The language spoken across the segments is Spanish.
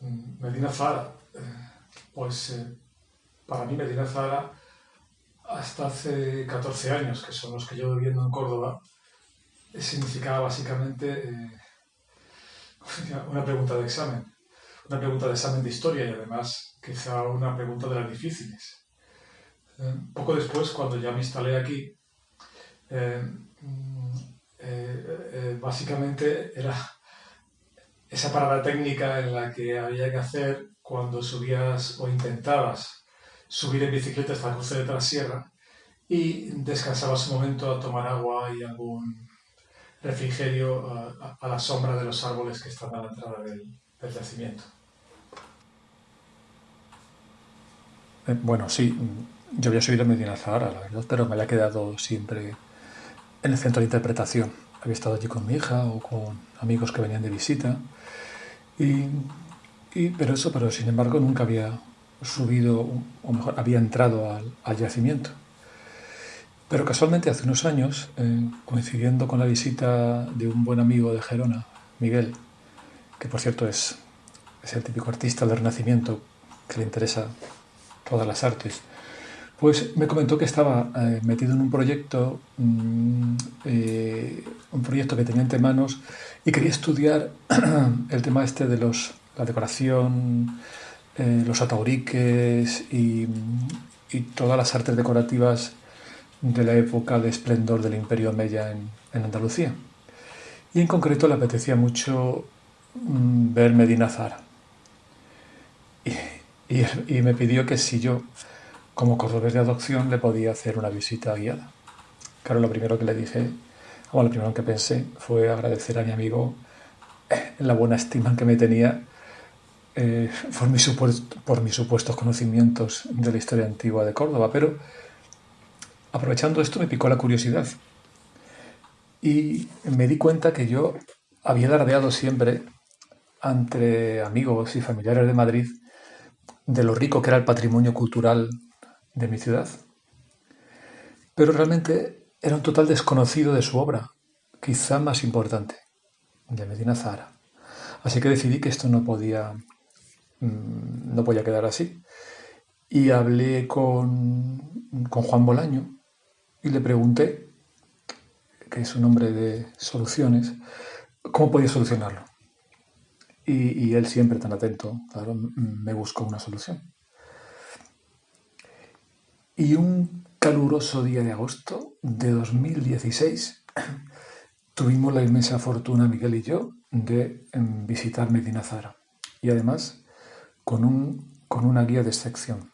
Medina Zara, eh, pues eh, para mí Medina Zara, hasta hace 14 años, que son los que llevo viviendo en Córdoba, significaba básicamente una pregunta de examen, una pregunta de examen de historia y además quizá una pregunta de las difíciles. poco después, cuando ya me instalé aquí, mm, básicamente era esa parada técnica en la que había que hacer cuando subías o intentabas subir en bicicleta hasta el cruce de Trasierra y descansabas un momento a tomar agua y algún refrigerio a, la sombra de los árboles que están a la entrada del, yacimiento. Eh, bueno, sí, yo había subido Medina Zahara, la verdad, pero me había quedado siempre en el centro de interpretación. Había estado allí con mi hija o con amigos que venían de visita y, pero eso, pero sin embargo nunca había subido, o mejor, había entrado al, yacimiento. Pero casualmente hace unos años, eh, coincidiendo con la visita de un buen amigo de Gerona, Miguel, que por cierto es, es el típico artista del Renacimiento que le interesa todas las artes, pues me comentó que estaba eh, metido en un proyecto, mm, eh, un proyecto que tenía entre manos y quería estudiar el tema este de los, la decoración, eh, los atauriques y, todas las artes decorativas de la época de esplendor del Imperio Mella en, Andalucía. Y en concreto le apetecía mucho mm, ver Medina Zara. y me pidió que si yo como cordobés de adopción le podía hacer una visita guiada. Claro, lo primero que le dije, o lo primero que pensé fue agradecer a mi amigo eh, la buena estima que me tenía eh, por, mis por mis supuestos conocimientos de la historia antigua de Córdoba, pero aprovechando esto me picó la curiosidad y me di cuenta que yo había dardeado siempre entre amigos y familiares de Madrid de lo rico que era el patrimonio cultural de mi ciudad. Pero realmente era un total desconocido de su obra, quizá más importante, de Medina Zahara. Así que decidí que esto no podía, mm, no podía quedar así. Y hablé con, con Juan Bolaño y le pregunté, que es un hombre de soluciones, cómo podía solucionarlo. Y, y él siempre tan atento, claro, me buscó una solución. Y un caluroso día de agosto de 2016 tuvimos la inmensa fortuna, Miguel y yo, de em, visitar Medina Zara. Y además con, un, con una guía de sección,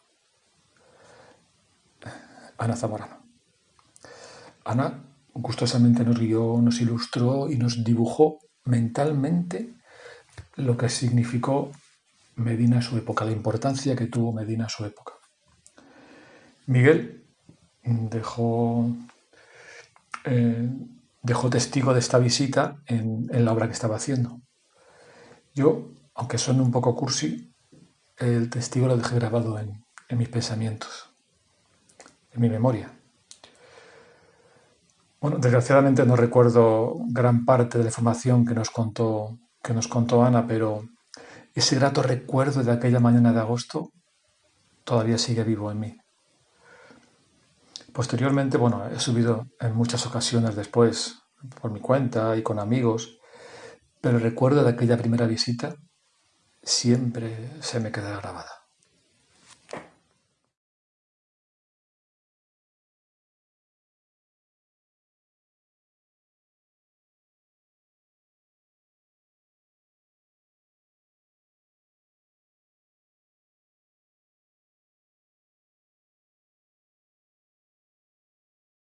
Ana Zamorano. Ana gustosamente nos guió, nos ilustró y nos dibujó mentalmente lo que significó Medina su época, la importancia que tuvo Medina su época. Miguel dejó, eh, dejó testigo de esta visita en, la obra que estaba haciendo. Yo, aunque suene un poco cursi, el testigo lo dejé grabado en, en mis pensamientos, en mi memoria. Bueno, desgraciadamente no recuerdo gran parte de la información que nos contó, que nos contó Ana, pero ese grato recuerdo de aquella mañana de agosto todavía sigue vivo en mí. Posteriormente, bueno, he subido en muchas ocasiones después por mi cuenta y con amigos, pero el recuerdo de aquella primera visita siempre se me queda grabada.